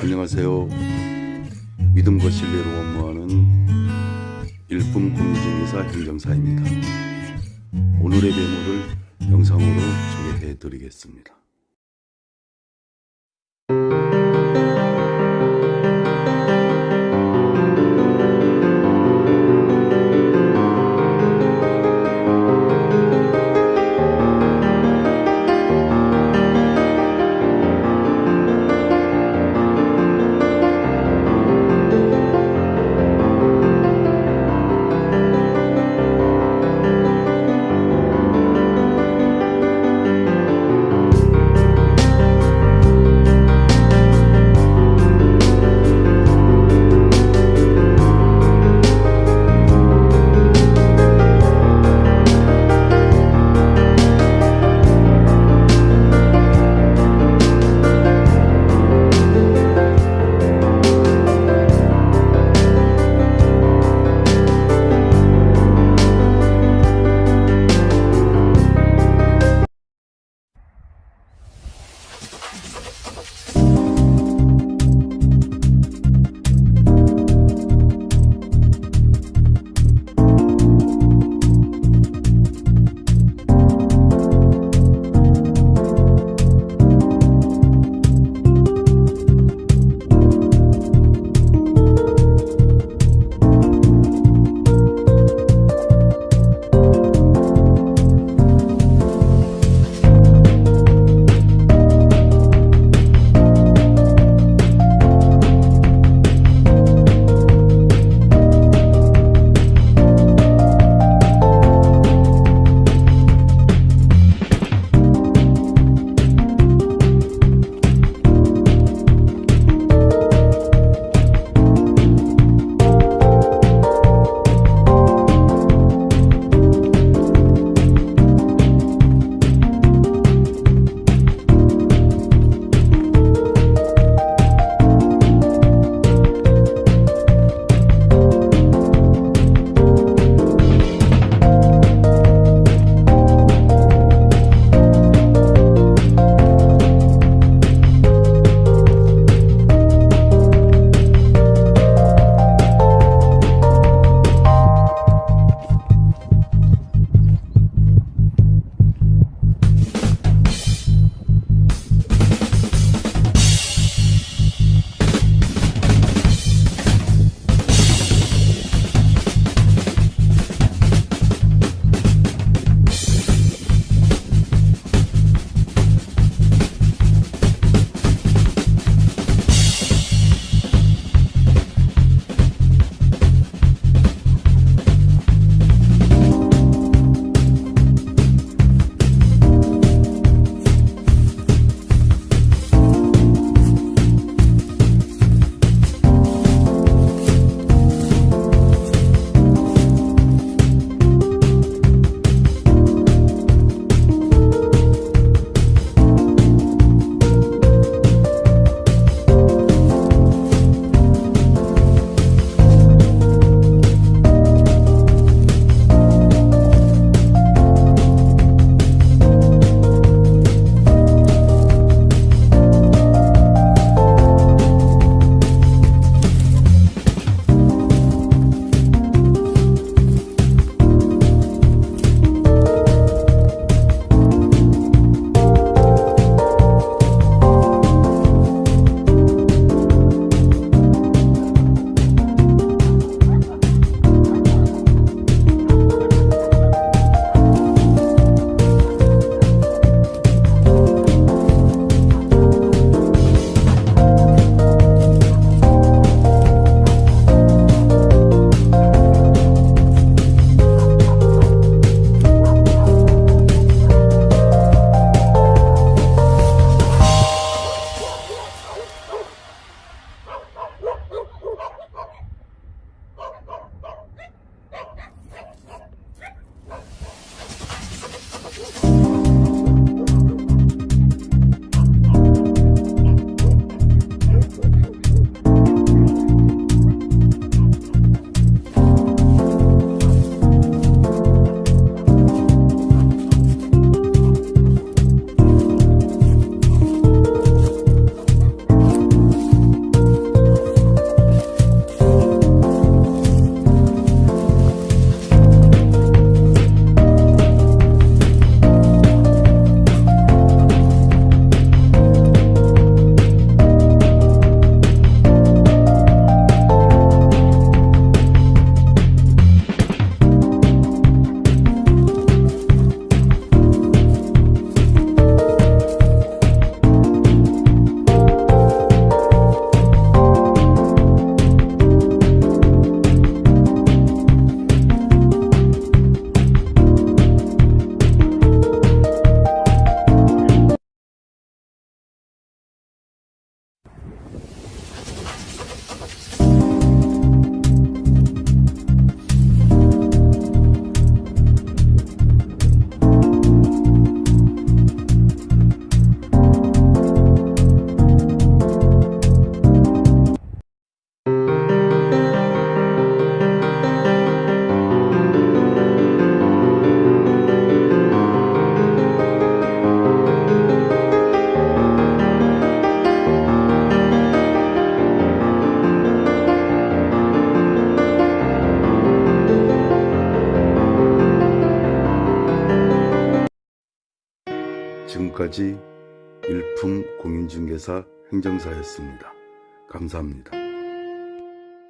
안녕하세요. 믿음과 신뢰로 업무하는 일품 공인중개사 행정사입니다. 오늘의 메모를 영상으로 소개해 드리겠습니다. 지금까지 일품 공인중개사 행정사였습니다. 감사합니다.